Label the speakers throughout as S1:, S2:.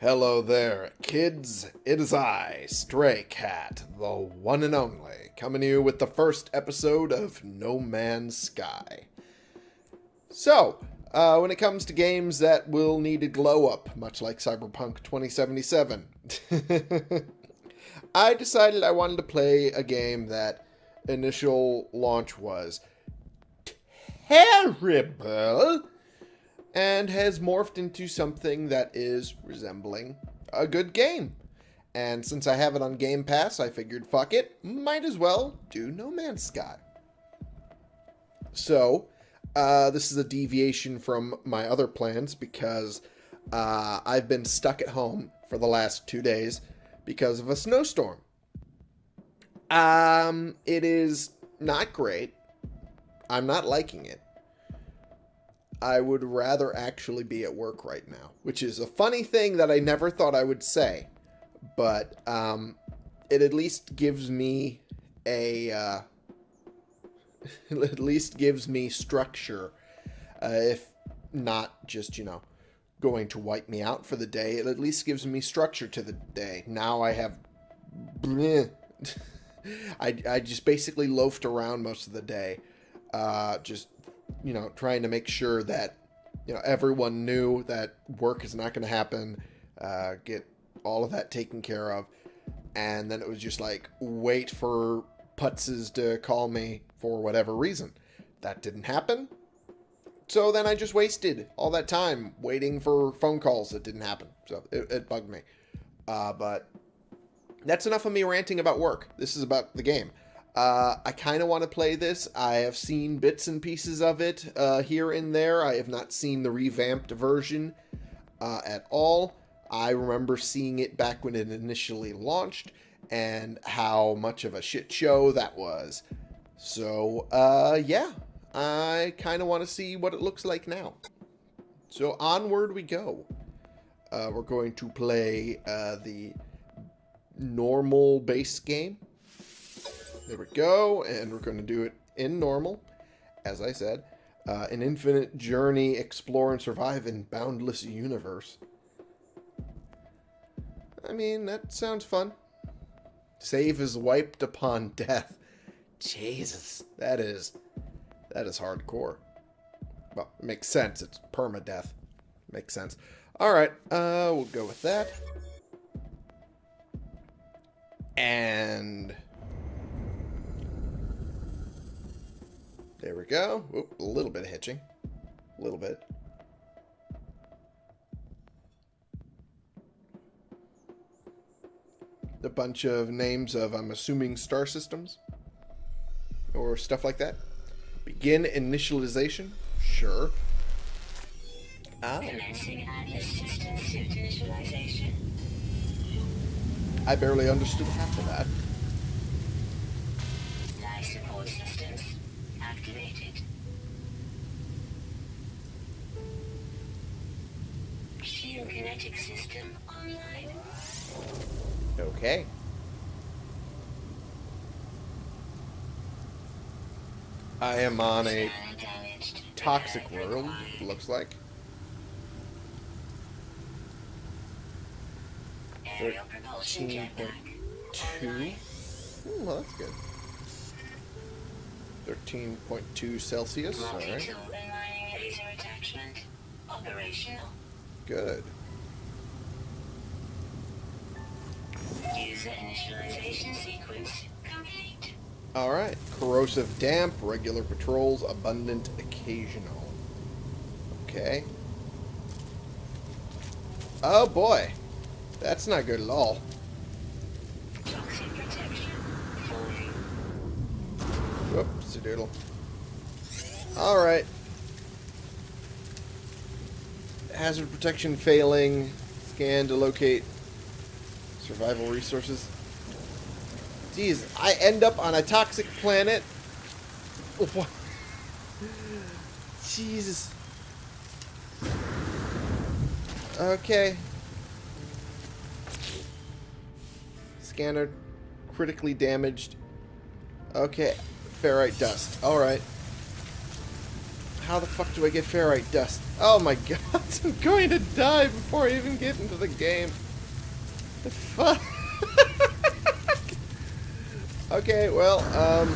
S1: Hello there, kids. It is I, Stray Cat, the one and only, coming to you with the first episode of No Man's Sky. So, uh, when it comes to games that will need a glow up, much like Cyberpunk 2077, I decided I wanted to play a game that initial launch was terrible and has morphed into something that is resembling a good game. And since I have it on Game Pass, I figured, fuck it, might as well do No Man's Sky. So, uh, this is a deviation from my other plans because uh, I've been stuck at home for the last two days because of a snowstorm. Um, it is not great. I'm not liking it. I would rather actually be at work right now, which is a funny thing that I never thought I would say, but um, it at least gives me a uh, at least gives me structure, uh, if not just you know going to wipe me out for the day. It at least gives me structure to the day. Now I have. I, I just basically loafed around most of the day, uh, just you know, trying to make sure that, you know, everyone knew that work is not going to happen, uh, get all of that taken care of. And then it was just like, wait for putzes to call me for whatever reason. That didn't happen. So then I just wasted all that time waiting for phone calls that didn't happen. So it, it bugged me. Uh, but that's enough of me ranting about work. This is about the game. Uh, I kind of want to play this. I have seen bits and pieces of it uh, here and there. I have not seen the revamped version uh, at all. I remember seeing it back when it initially launched and how much of a shit show that was. So, uh, yeah, I kind of want to see what it looks like now. So, onward we go. Uh, we're going to play uh, the normal base game there we go. And we're going to do it in normal, as I said. Uh, an infinite journey, explore and survive in boundless universe. I mean, that sounds fun. Save is wiped upon death. Jesus, that is that is hardcore. Well, it makes sense. It's permadeath. Makes sense. All right, uh, we'll go with that. And There we go. Oop, a little bit of hitching. A little bit. A bunch of names of, I'm assuming, star systems. Or stuff like that. Begin initialization. Sure. Oh. I barely understood half of that. System online. Okay. I am on a toxic world, looks like. Thirteen point two. Hmm, well, that's good. Thirteen point two Celsius. All right. Good. User initialization sequence complete. Alright. Corrosive damp, regular patrols, abundant occasional. Okay. Oh boy. That's not good at all. Whoops, a doodle. Alright. Hazard protection failing. Scan to locate survival resources. Jeez, I end up on a toxic planet. What? Jesus. Okay. Scanner critically damaged. Okay. Ferrite dust. Alright. how the fuck do I get ferrite dust? Oh my god, I'm going to die before I even get into the game. Fuck? okay, well, um...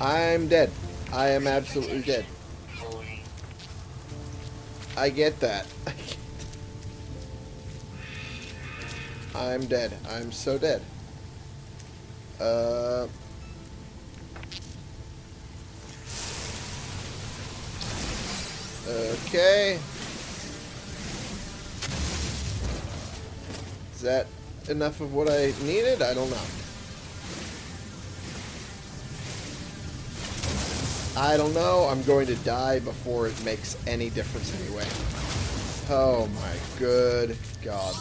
S1: I'm dead. I am absolutely dead. I get that. I'm dead. I'm so dead. Uh... Okay. Is that enough of what I needed? I don't know. I don't know. I'm going to die before it makes any difference anyway. Oh my good god.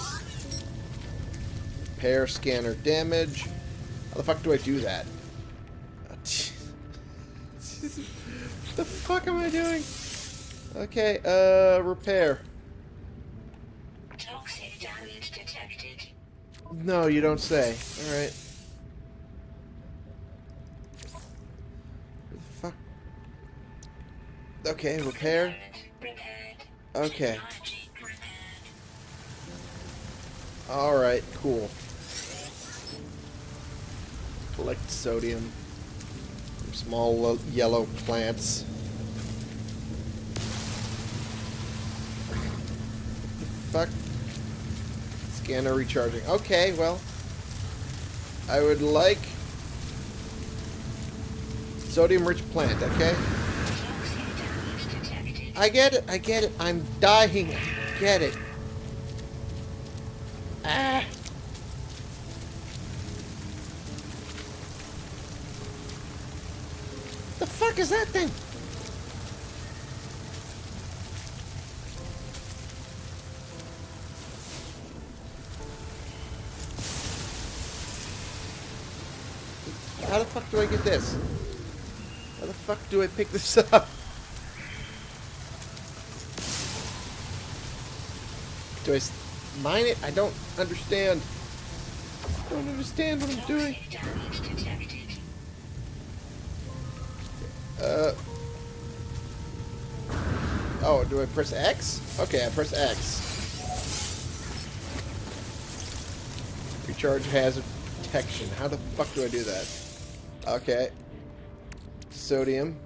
S1: Pair scanner damage. How the fuck do I do that? what the fuck am I doing? Okay, uh, repair. No, you don't say. Alright. Fuck. Okay, repair. Okay. Alright, cool. Collect sodium from small yellow plants. Fuck. Scanner recharging. Okay, well. I would like sodium rich plant, okay? I get it, I get it. I'm dying. I get it. Ah. The fuck is that thing? Fuck do I get this? How the fuck do I pick this up? Do I mine it? I don't understand. I don't understand what I'm doing. Uh. Oh, do I press X? Okay, I press X. Recharge hazard detection. How the fuck do I do that? Okay. Sodium.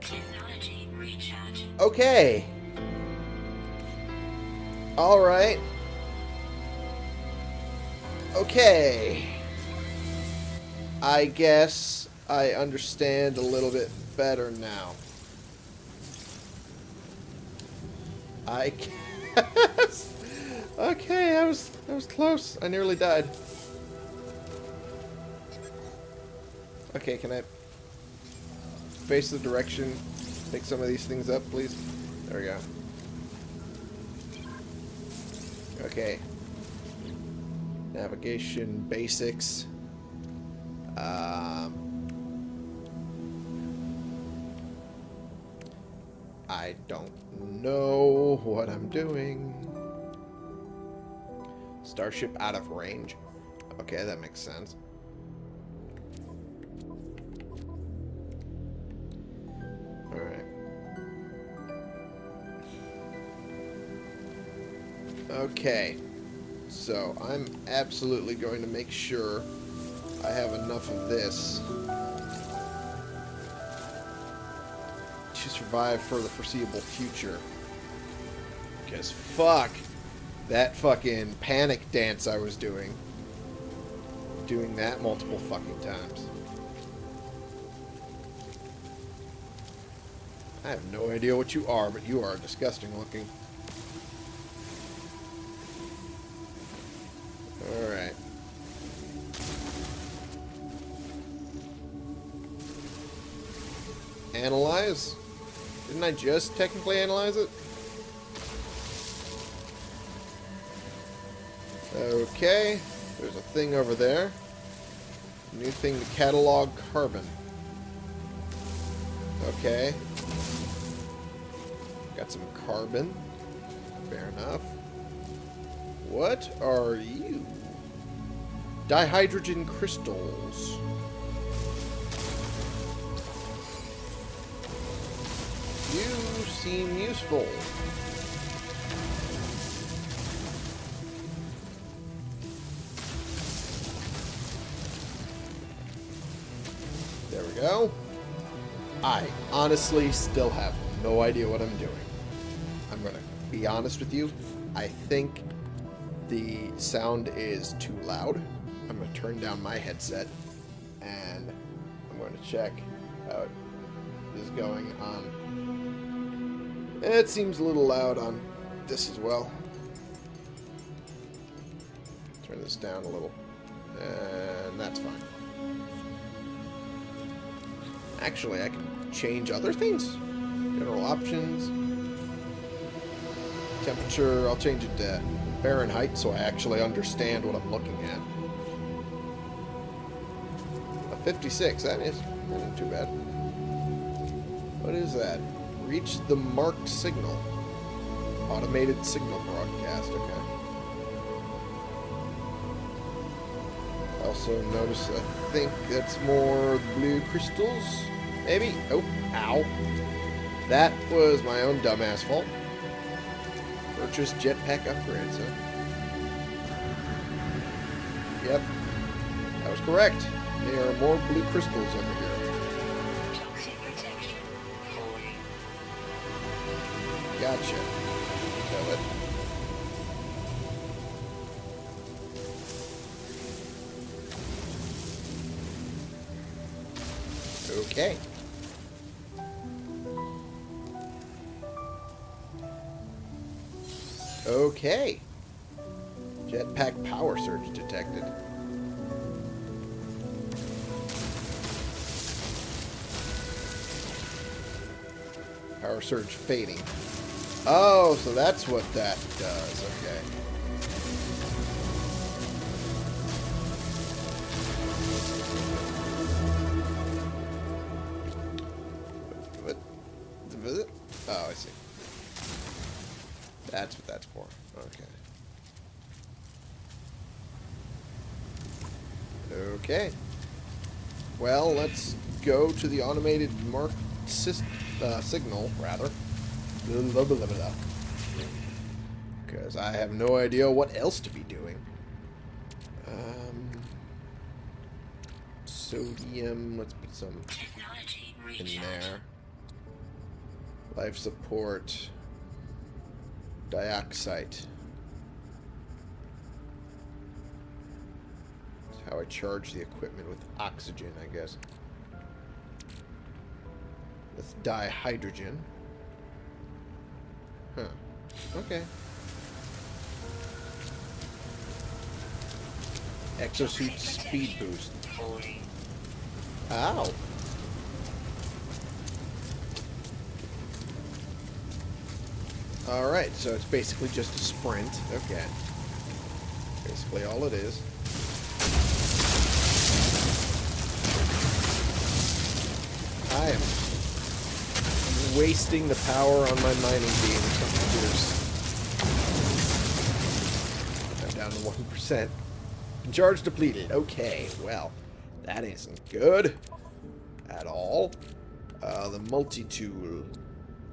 S2: Technology recharge.
S1: Okay. Alright. Okay. I guess I understand a little bit better now. I guess. Okay, I was I was close. I nearly died. Okay, can I face the direction? Pick some of these things up, please. There we go. Okay. Navigation basics. Um, I don't know what I'm doing. Starship out of range. Okay, that makes sense. Okay. So, I'm absolutely going to make sure I have enough of this to survive for the foreseeable future. Because fuck that fucking panic dance I was doing. Doing that multiple fucking times. I have no idea what you are, but you are disgusting looking. Analyze? Didn't I just technically analyze it? Okay. There's a thing over there. New thing to catalog carbon. Okay. Got some carbon. Fair enough. What are you? Dihydrogen crystals. Seem useful. There we go. I honestly still have no idea what I'm doing. I'm going to be honest with you. I think the sound is too loud. I'm going to turn down my headset and I'm going to check how it is going on. It seems a little loud on this as well. Turn this down a little. And that's fine. Actually, I can change other things. General options. Temperature, I'll change it to Fahrenheit so I actually understand what I'm looking at. A 56, that is that isn't too bad. What is that? Reach the marked signal. Automated signal broadcast, okay. Also notice, I think that's more blue crystals, maybe? Oh, ow. That was my own dumbass fault. Purchase jetpack upgrades, huh? Yep. That was correct. There are more blue crystals over here. Gotcha. Okay. Okay. Jetpack power surge detected. Power surge fading. Oh, so that's what that does. Okay. What? What? Oh, I see. That's what that's for. Okay. Okay. Well, let's go to the automated mark uh, signal, rather. Because I have no idea what else to be doing. Um, sodium, let's put some
S2: Technology
S1: in there. Life support. Dioxide. That's how I charge the equipment with oxygen, I guess. Let's dihydrogen. Huh. Okay. Exosuit speed boost. Ow. Alright, so it's basically just a sprint. Okay. Basically all it is. I am wasting the power on my mining beam computers. I'm down to 1%. Charge depleted. Okay, well, that isn't good at all. Uh, the multi-tool.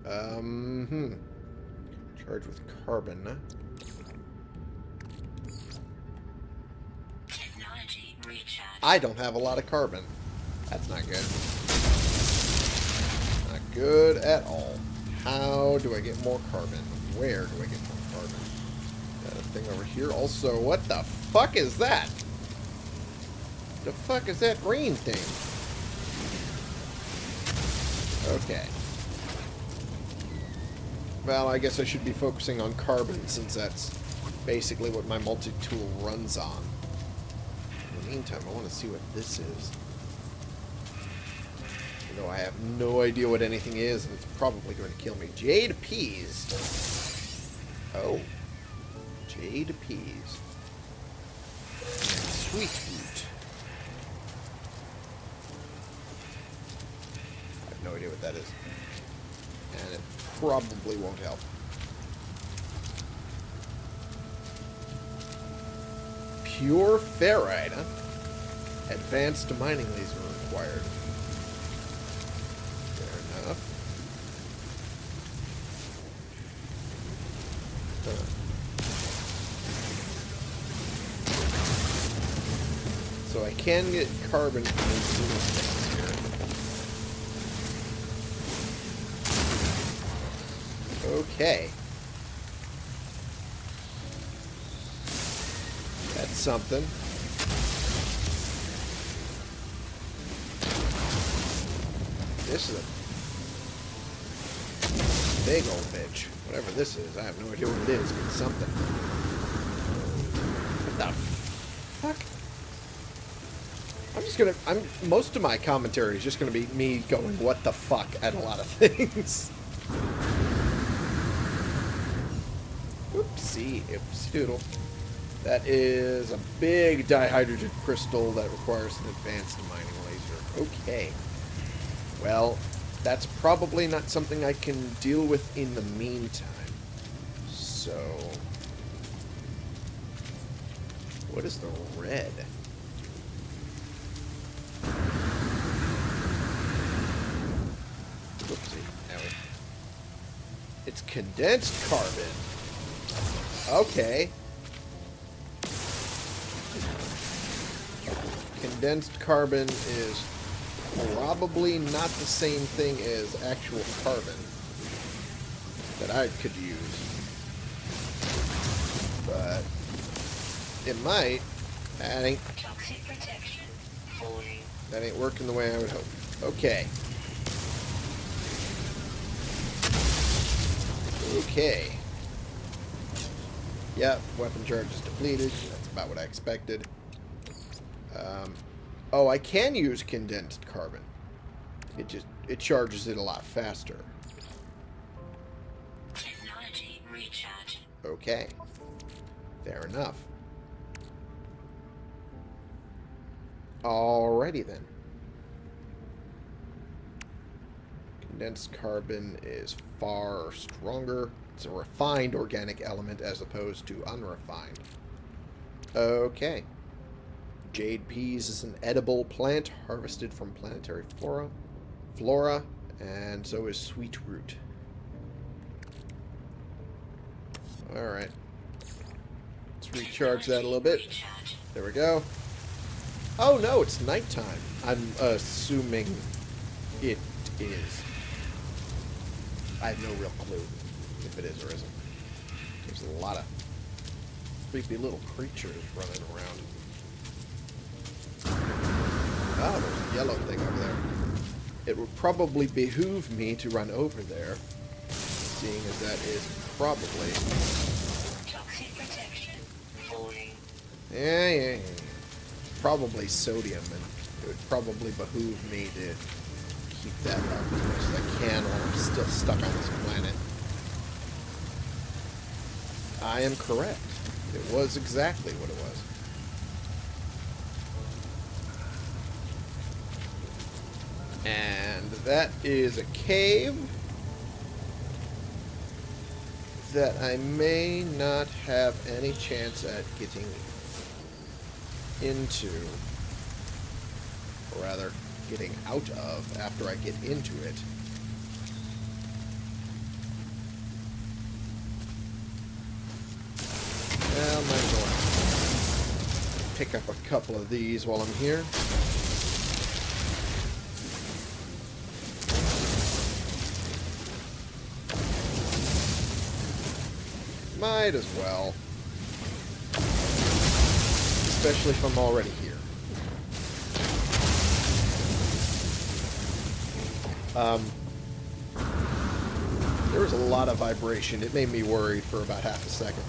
S1: Um, hmm. Charge with carbon. I don't have a lot of carbon. That's not good. Good at all. How do I get more carbon? Where do I get more carbon? Got a thing over here. Also, what the fuck is that? The fuck is that green thing? Okay. Well, I guess I should be focusing on carbon since that's basically what my multi-tool runs on. In the meantime, I want to see what this is. You know, I have no idea what anything is, and it's probably going to kill me. Jade peas. Oh. Jade peas. Sweet root. I have no idea what that is. And it probably won't help. Pure ferrite, huh? Advanced mining laser required. Fair enough. Uh. So I can get carbon from these things here. Okay. That's something. This is a big old bitch. Whatever this is, I have no idea what it is. It's something. What the fuck? I'm just gonna. I'm. Most of my commentary is just gonna be me going, "What the fuck" at a lot of things. Oopsie, oopsie doodle. That is a big dihydrogen crystal that requires an advanced mining laser. Okay. Well, that's probably not something I can deal with in the meantime. So... What is the red? Condensed carbon. Okay. Condensed carbon is probably not the same thing as actual carbon that I could use. But it might. That ain't
S2: Toxic protection.
S1: That ain't working the way I would hope. Okay. Okay. Yep, weapon charge is depleted. That's about what I expected. Um, oh, I can use condensed carbon. It just it charges it a lot faster.
S2: Technology recharge.
S1: Okay. Fair enough. Alrighty then. Condensed carbon is far stronger. It's a refined organic element as opposed to unrefined. Okay. Jade peas is an edible plant harvested from planetary flora, flora, and so is sweet root. Alright. Let's recharge that a little bit. There we go. Oh no, it's nighttime. I'm assuming it is. I have no real clue if it is or isn't. There's a lot of creepy little creatures running around. Oh, there's a yellow thing over there. It would probably behoove me to run over there, seeing as that is probably
S2: Toxic protection.
S1: Yeah, yeah, yeah. Probably sodium, and it would probably behoove me to keep that up as much as I can while I'm still stuck on this planet. I am correct. It was exactly what it was. And that is a cave that I may not have any chance at getting into, or rather, getting out of after I get into it. Well, might as well pick up a couple of these while I'm here. Might as well. Especially if I'm already here. Um, there was a lot of vibration. It made me worried for about half a second.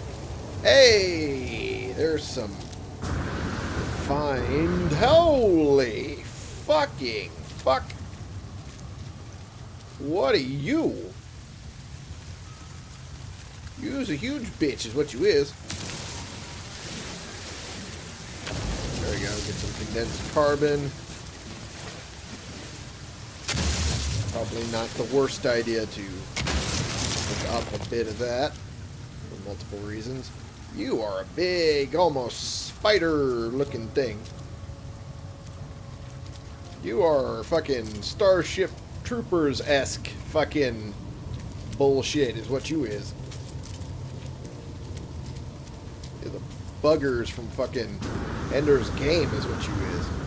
S1: Hey! There's some find. Holy fucking fuck. What are you? You's a huge bitch is what you is. There we go. Get some condensed carbon. Probably not the worst idea to pick up a bit of that for multiple reasons. You are a big, almost spider-looking thing. You are fucking Starship Troopers-esque fucking bullshit is what you is. You're the buggers from fucking Ender's Game is what you is.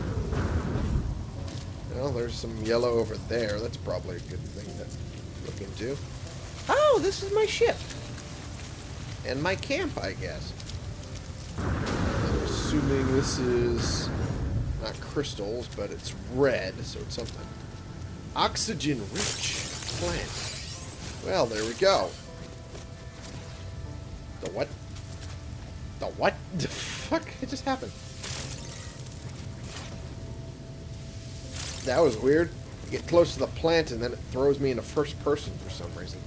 S1: Well, there's some yellow over there. That's probably a good thing to look into. Oh, this is my ship. And my camp, I guess. I'm assuming this is not crystals, but it's red, so it's something. Oxygen-rich plant. Well, there we go. The what? The what? The fuck? It just happened. That was weird. You get close to the plant and then it throws me into first person for some reason.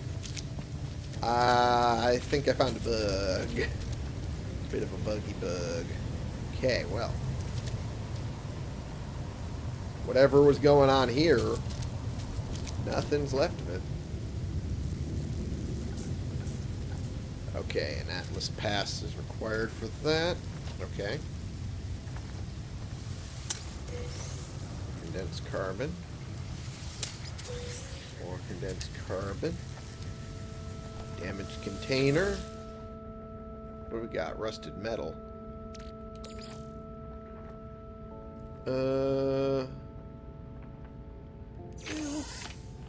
S1: Uh, I think I found a bug. Bit of a buggy bug. Okay, well. Whatever was going on here, nothing's left of it. Okay, an Atlas pass is required for that. Okay. Condensed carbon. More condensed carbon. Damaged container. What do we got? Rusted metal. Uh,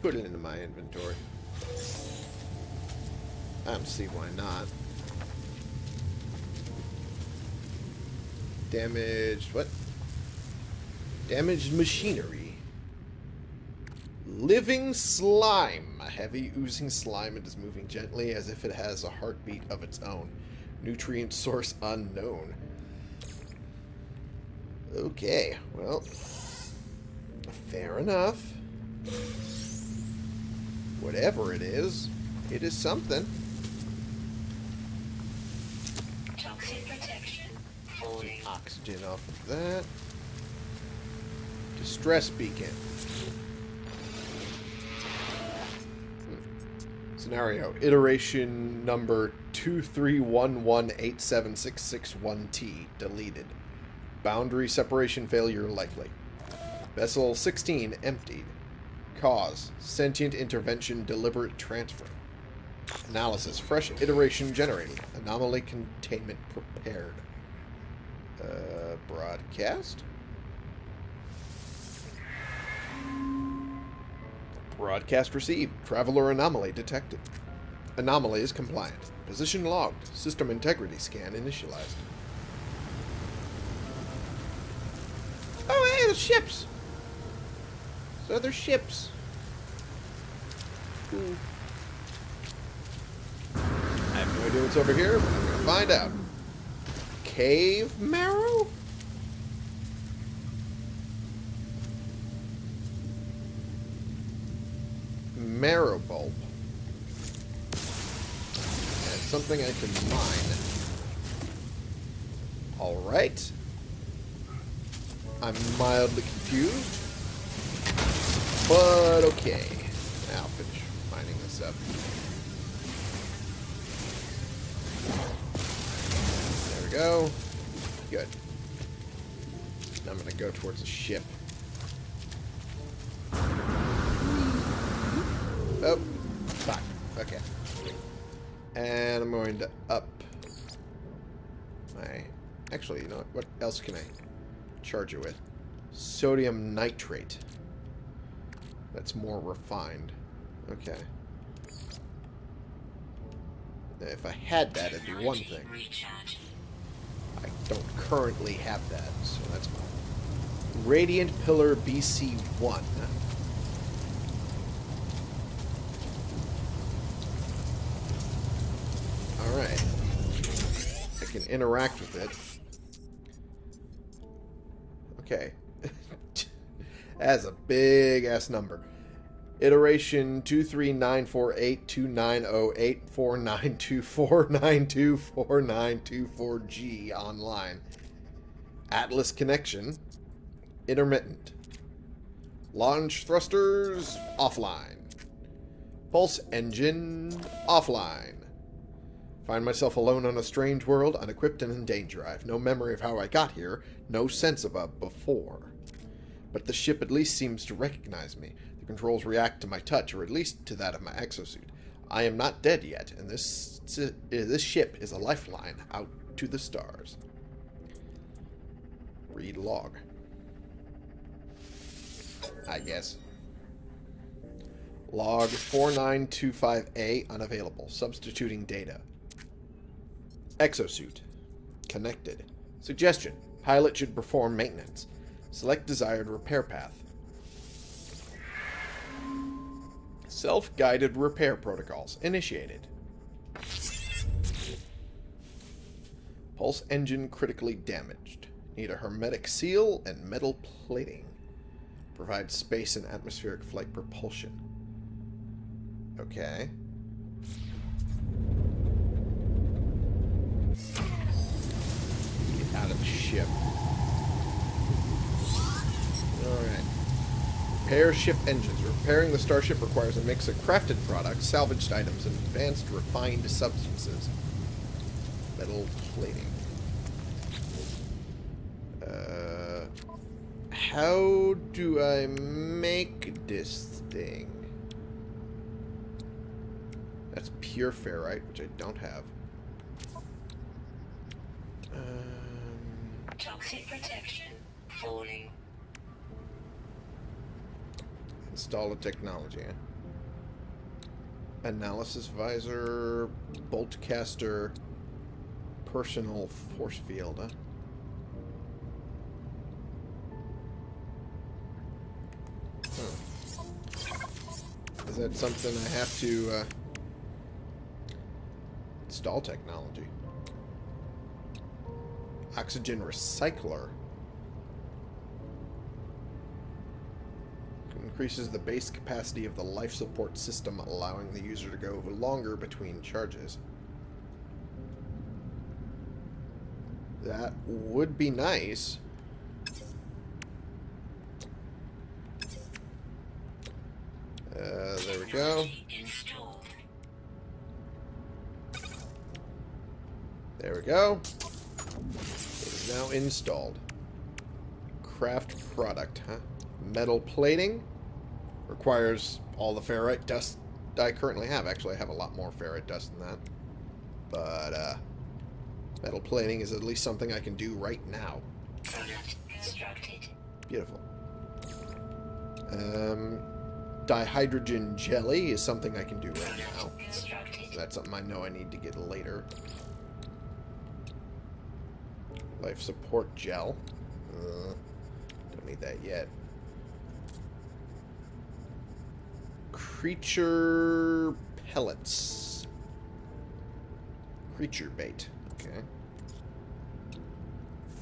S1: put it into my inventory. I don't see why not. Damaged, what? Damaged machinery. Living slime. A heavy oozing slime. It is moving gently as if it has a heartbeat of its own. Nutrient source unknown. Okay, well, fair enough. Whatever it is, it is something.
S2: Toxic protection.
S1: Oxygen off of that. Distress beacon. Scenario. Iteration number 231187661T. Deleted. Boundary separation failure likely. Vessel 16 emptied. Cause. Sentient intervention deliberate transfer. Analysis. Fresh iteration generated. Anomaly containment prepared. Uh, broadcast? Broadcast received. Traveler anomaly detected. Anomaly is compliant. Position logged. System integrity scan initialized. Oh, hey, the ships! So they're ships. Cool. I have no idea what's over here, but I'm gonna find out. Cave marrow? Marrow bulb. That's something I can mine. Alright. I'm mildly confused. But okay. I'll finish mining this up. There we go. Good. Now I'm gonna go towards the ship. Oh, fuck. Okay. And I'm going to up my... Actually, you know what? What else can I charge it with? Sodium nitrate. That's more refined. Okay. If I had that, it'd be one thing. I don't currently have that, so that's fine. Radiant Pillar BC1. Alright. I can interact with it. Okay. That's a big ass number. Iteration 2394829084924924924G online. Atlas connection. Intermittent. Launch thrusters offline. Pulse engine offline. Find myself alone on a strange world, unequipped and in danger. I have no memory of how I got here, no sense of a before. But the ship at least seems to recognize me. The controls react to my touch, or at least to that of my exosuit. I am not dead yet, and this eh, this ship is a lifeline out to the stars. Read log. I guess. Log 4925A unavailable. Substituting data. Exosuit. Connected. Suggestion. Pilot should perform maintenance. Select desired repair path. Self-guided repair protocols. Initiated. Pulse engine critically damaged. Need a hermetic seal and metal plating. Provide space and atmospheric flight propulsion. Okay. Out of the ship. Alright. Repair ship engines. Repairing the starship requires a mix of crafted products, salvaged items, and advanced refined substances. Metal plating. Uh, how do I make this thing? That's pure ferrite, which I don't have. Um,
S2: Toxic protection. Falling.
S1: install a technology. eh? Analysis visor, bolt caster, personal force field. Huh? Huh. Is that something I have to uh, install technology? Oxygen recycler. Increases the base capacity of the life support system, allowing the user to go longer between charges. That would be nice. Uh, there we go. There we go. Now installed. Craft product, huh? Metal plating. Requires all the ferrite dust I currently have. Actually, I have a lot more ferrite dust than that. But, uh, metal plating is at least something I can do right now.
S2: Product constructed.
S1: Beautiful. Um, dihydrogen jelly is something I can do right now. That's something I know I need to get later. Life support gel. Uh, don't need that yet. Creature pellets. Creature bait. Okay.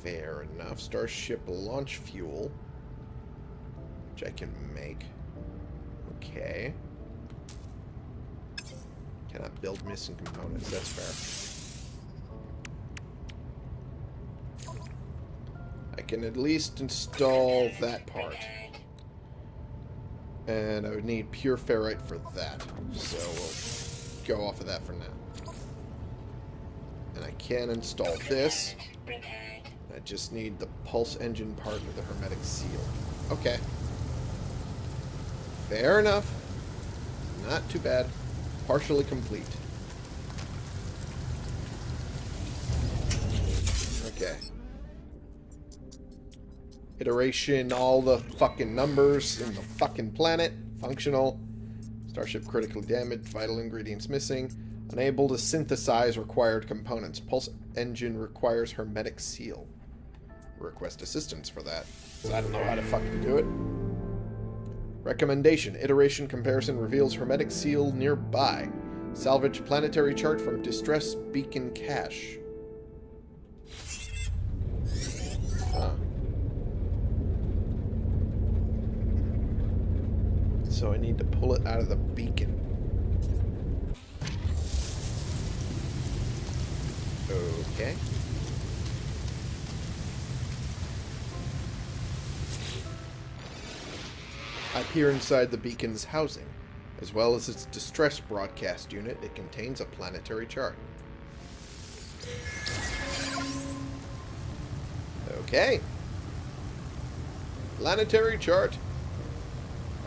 S1: Fair enough. Starship launch fuel. Which I can make. Okay. Cannot build missing components. That's fair. I can at least install that part. And I would need pure ferrite for that. So we'll go off of that for now. And I can install this. I just need the pulse engine part with the hermetic seal. Okay. Fair enough. Not too bad. Partially complete. Okay. Iteration, all the fucking numbers in the fucking planet. Functional. Starship critically damaged. Vital ingredients missing. Unable to synthesize required components. Pulse engine requires hermetic seal. Request assistance for that. I don't know how to fucking do it. Recommendation. Iteration comparison reveals hermetic seal nearby. Salvage planetary chart from distress beacon cache. So I need to pull it out of the beacon. Okay. I peer inside the beacon's housing. As well as its distress broadcast unit, it contains a planetary chart. Okay. Planetary chart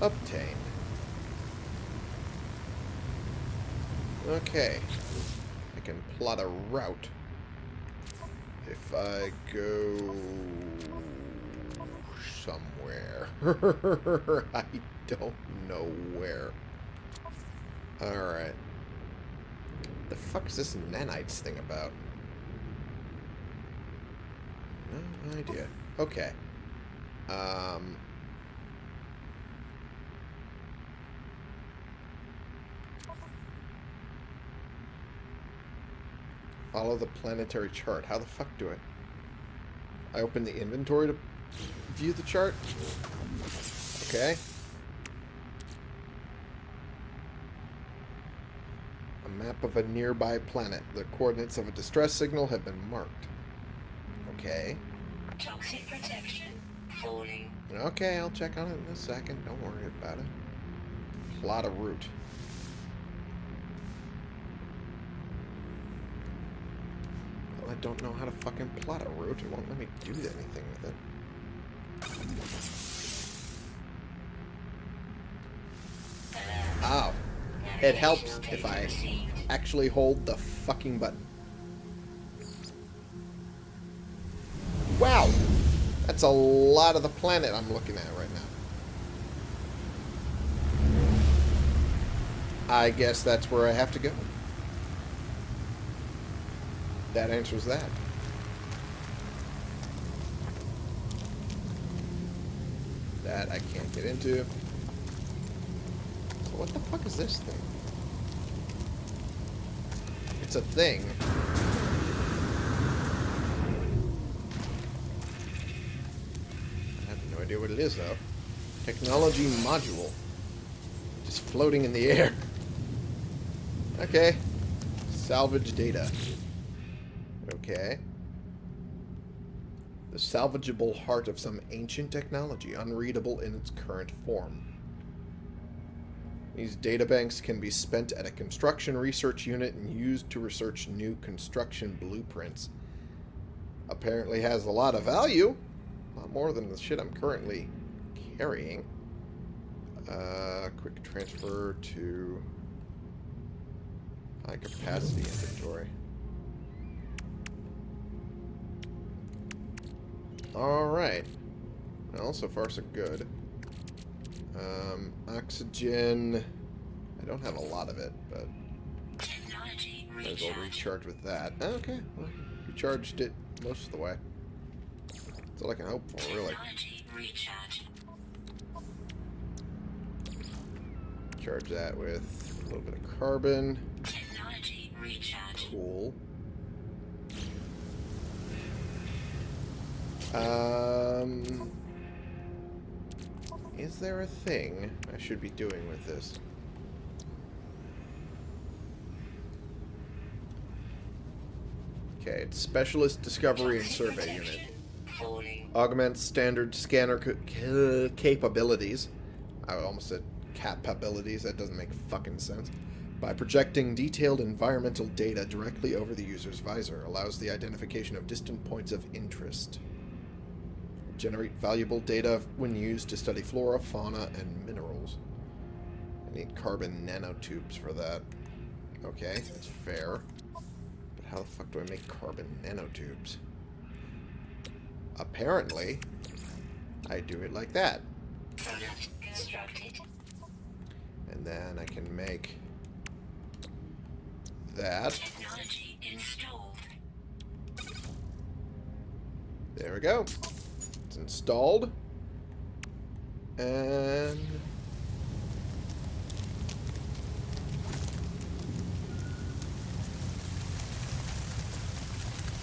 S1: obtained. Okay. I can plot a route. if I go somewhere. I don't know where. Alright. The fuck is this nanites thing about? No idea. Okay. Um... Follow the planetary chart. How the fuck do I... I open the inventory to view the chart? Okay. A map of a nearby planet. The coordinates of a distress signal have been marked. Okay.
S2: Toxic protection. Falling.
S1: Okay, I'll check on it in a second. Don't worry about it. Plot a route. Well, I don't know how to fucking plot a route. It won't let me do anything with it. Ow. It helps if I actually hold the fucking button. Wow! That's a lot of the planet I'm looking at right now. I guess that's where I have to go. That answers that. That I can't get into. So what the fuck is this thing? It's a thing. I have no idea what it is, though. Technology module. Just floating in the air. Okay. Salvage data. Okay. The salvageable heart of some ancient technology, unreadable in its current form. These databanks can be spent at a construction research unit and used to research new construction blueprints. Apparently has a lot of value. A lot more than the shit I'm currently carrying. Uh, quick transfer to high capacity inventory. Alright. Well, so far so good. Um, oxygen. I don't have a lot of it, but
S2: Technology
S1: might as well
S2: recharge.
S1: with that. Okay, well, recharged it most of the way. That's all I can hope for, really.
S2: Recharge.
S1: Charge that with a little bit of carbon. Cool. Um, is there a thing I should be doing with this? Okay, it's Specialist Discovery and Survey Unit. Augments standard scanner ca- ca- capabilities. I almost said capabilities. That doesn't make fucking sense. By projecting detailed environmental data directly over the user's visor, allows the identification of distant points of interest. Generate valuable data when used to study flora, fauna, and minerals. I need carbon nanotubes for that. Okay, that's fair. But how the fuck do I make carbon nanotubes? Apparently, I do it like that. And then I can make that.
S2: Technology installed.
S1: There we go. It's installed. And...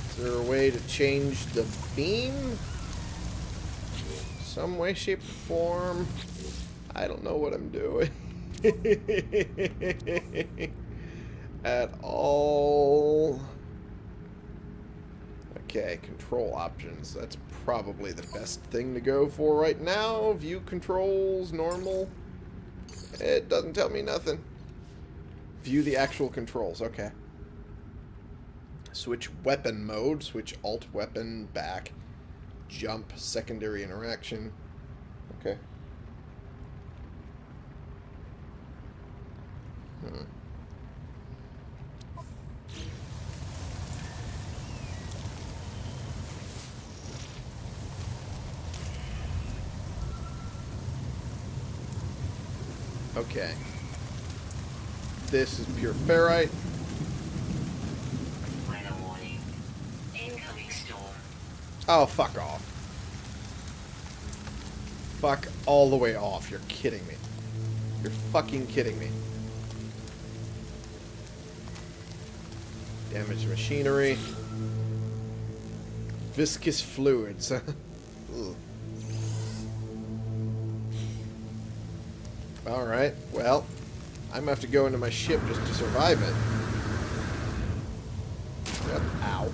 S1: Is there a way to change the beam? Some way, shape, or form? I don't know what I'm doing. At all. Okay, control options. That's probably the best thing to go for right now. View controls, normal. It doesn't tell me nothing. View the actual controls, okay. Switch weapon mode, switch alt weapon back. Jump, secondary interaction. Okay. Hmm. Okay. This is pure ferrite.
S2: Weather warning. Incoming storm.
S1: Oh, fuck off. Fuck all the way off. You're kidding me. You're fucking kidding me. Damaged machinery. Viscous fluids. Alright, well, I'm gonna have to go into my ship just to survive it. Yep, ow.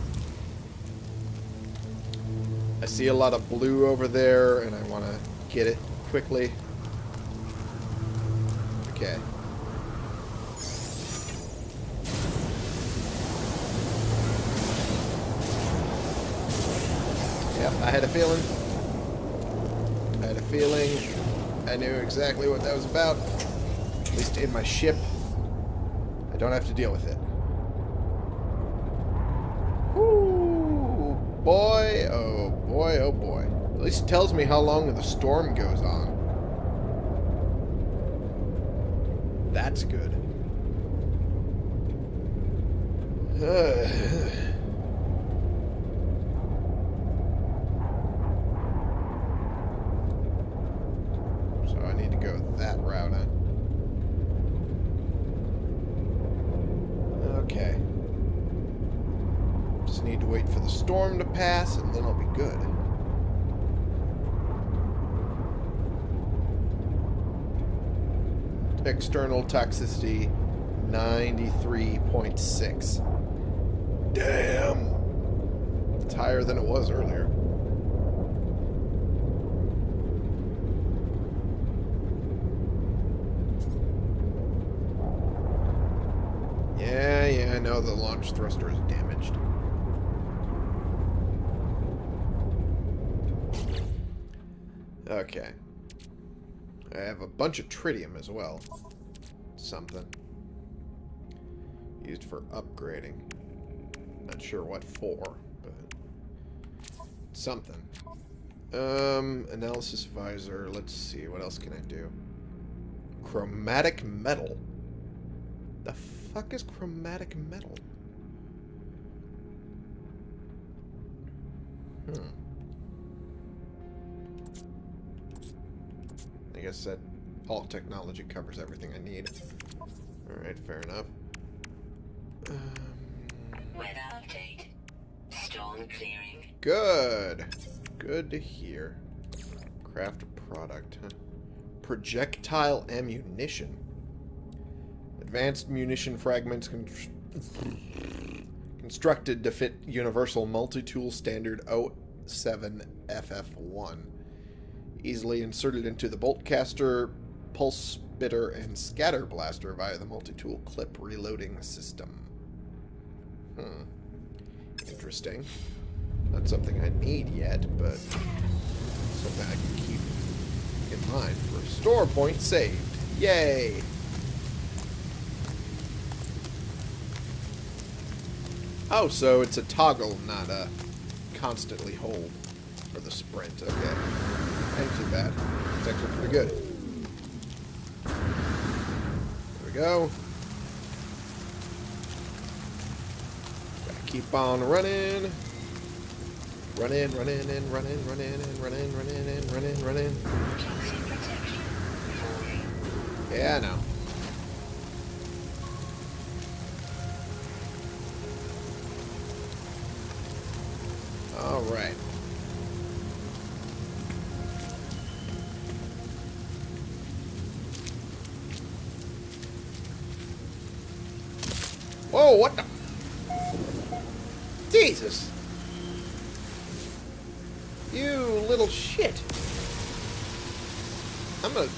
S1: I see a lot of blue over there, and I want to get it quickly. Okay. Yep, I had a feeling. I had a feeling. I knew exactly what that was about. At least in my ship. I don't have to deal with it. Ooh, boy, oh boy, oh boy. At least it tells me how long the storm goes on. That's good. so I need to go that route, huh? Okay. Just need to wait for the storm to pass, and then I'll be good. External toxicity 93.6. Damn! It's higher than it was earlier. Yeah, yeah, I know the launch thruster is damaged. Okay. I have a bunch of tritium as well. Something. Used for upgrading. Not sure what for, but something. Um, analysis visor. Let's see, what else can I do? Chromatic metal. The fuck is chromatic metal? Hmm. I guess that all technology covers everything I need. Alright, fair enough. Um,
S2: Weather update. Storm clearing.
S1: good. Good to hear. Craft a product. Huh? Projectile ammunition. Advanced munition fragments con constructed to fit Universal Multi-Tool Standard 07FF1. Easily inserted into the bolt caster, pulse spitter, and scatter blaster via the multi-tool clip reloading system. Hmm. Interesting. Not something I need yet, but something I can keep in mind for store point saved. Yay! Oh, so it's a toggle, not a constantly hold for the sprint. Okay. Ain't too bad. It's actually pretty good. There we go. Gotta keep on running. Running, running, and running, running, and running, running, and running, running. Yeah, I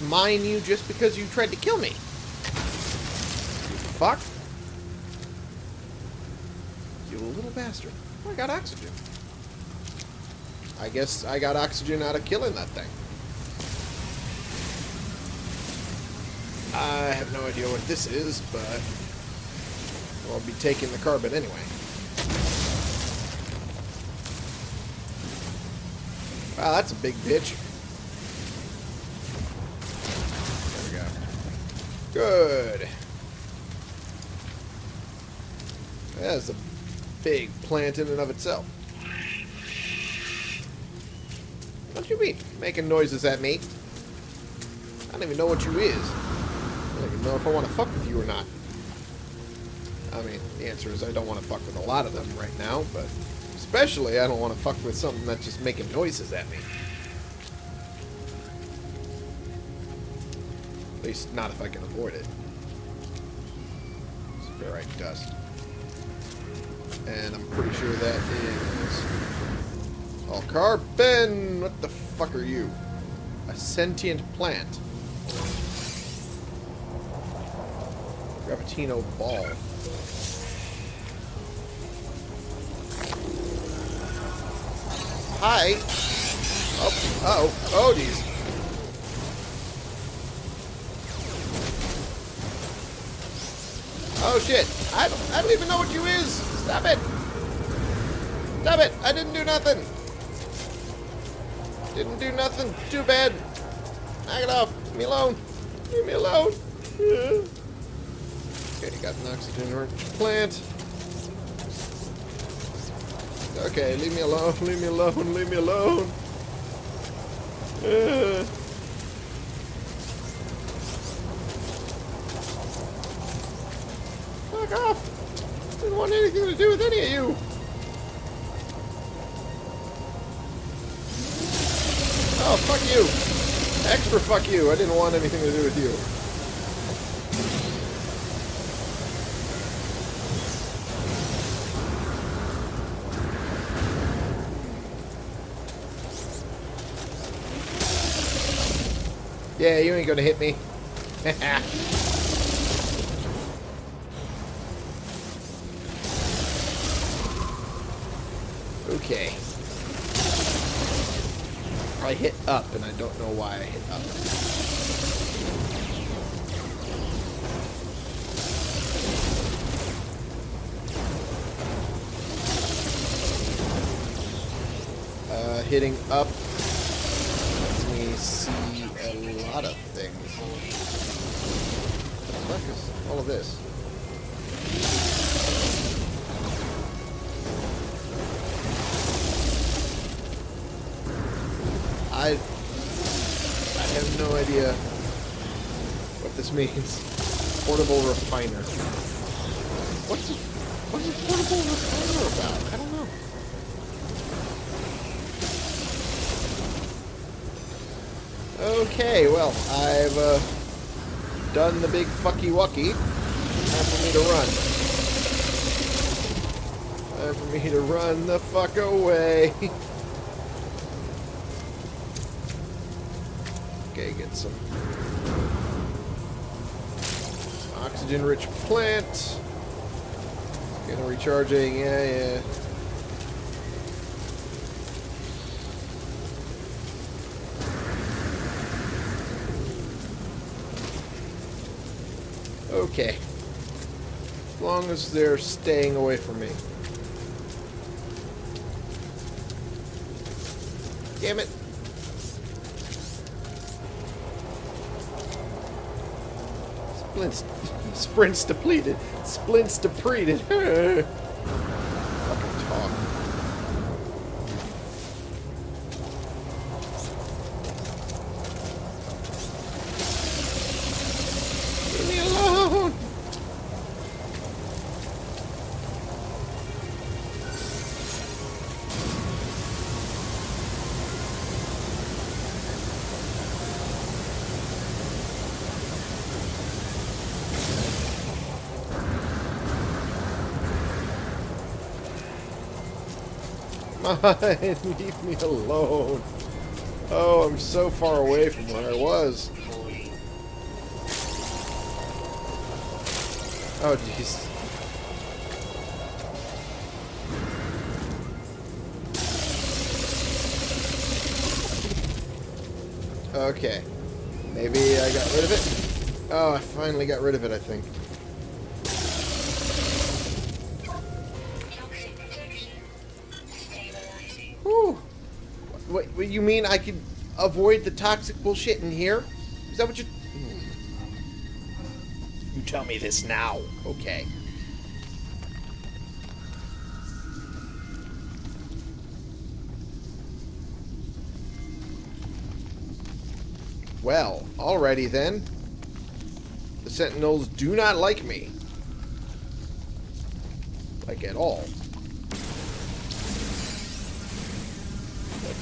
S1: mine you just because you tried to kill me. Fuck. You little bastard. Oh, I got oxygen. I guess I got oxygen out of killing that thing. I have no idea what this is, but I'll be taking the carbon anyway. Wow, that's a big bitch. There we go. Good. That's a big plant in and of itself. What you mean? Making noises at me? I don't even know what you is. I don't even know if I want to fuck with you or not. I mean, the answer is I don't want to fuck with a lot of them right now, but especially I don't want to fuck with something that's just making noises at me. Least not if I can avoid it. It's ferrite dust. And I'm pretty sure that is Oh, carbon. What the fuck are you? A sentient plant. Gravitino ball. Hi. Oh, uh oh, oh, geez. Oh shit! I don't, I don't even know what you is. Stop it! Stop it! I didn't do nothing. Didn't do nothing. Too bad. Knock it off. Leave me alone. Leave me alone. Okay, you got an oxygen plant. Okay, leave me alone. Leave me alone. Leave me alone. Fuck off! Didn't want anything to do with any of you. Oh, fuck you. Extra fuck you. I didn't want anything to do with you. Yeah, you ain't gonna hit me. up, and I don't know why I hit up. Uh, hitting up lets me see a lot of things. What the fuck is all of this? This means. Portable refiner. What's a, what's a portable refiner about? I don't know. Okay, well, I've uh, done the big fucky wucky. Time for me to run. Time for me to run the fuck away. Okay, get some oxygen-rich plant. Getting recharging, yeah, yeah. Okay. As long as they're staying away from me. Damn it. Splints, sprints depleted. Splints depleted. Mine, leave me alone. Oh, I'm so far away from where I was. Oh, jeez. Okay. Maybe I got rid of it? Oh, I finally got rid of it, I think. You mean I can avoid the toxic bullshit in here? Is that what you... you... tell me this now. Okay. Well, alrighty then. The Sentinels do not like me. Like at all.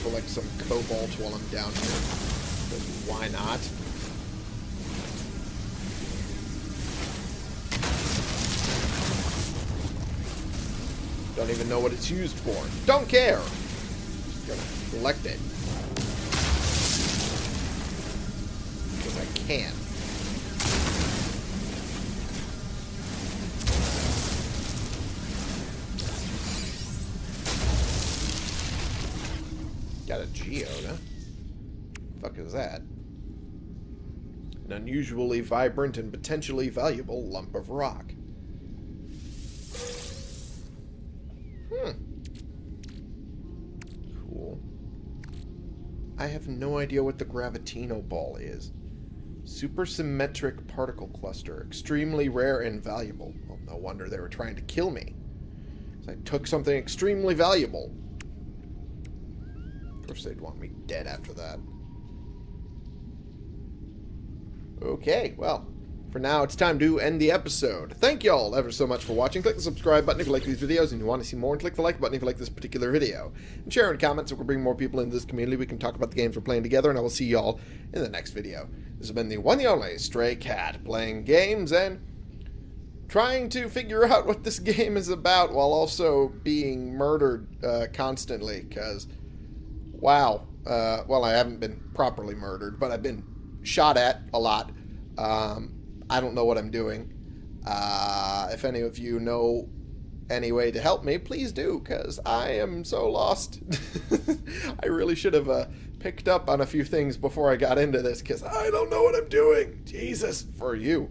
S1: Collect some cobalt while I'm down here. 'Cause why not? Don't even know what it's used for. Don't care. Just gonna collect it. Because I can. Got a geode, huh? Fuck is that? An unusually vibrant and potentially valuable lump of rock. Hmm. Cool. I have no idea what the Gravitino Ball is. Supersymmetric particle cluster. Extremely rare and valuable. Well, no wonder they were trying to kill me. I took something extremely valuable. Course they'd want me dead after that. Okay, well, for now it's time to end the episode. Thank y'all ever so much for watching. Click the subscribe button if you like these videos and you want to see more, and click the like button if you like this particular video. And share in comments so we can bring more people into this community. We can talk about the games we're playing together, and I will see y'all in the next video. This has been the one and only Stray Cat, playing games and trying to figure out what this game is about while also being murdered uh, constantly, because wow. Uh, well, I haven't been properly murdered, but I've been shot at a lot. Um, I don't know what I'm doing. Uh, if any of you know any way to help me, please do, because I am so lost. I really should have uh, picked up on a few things before I got into this, because I don't know what I'm doing. Jesus, for you.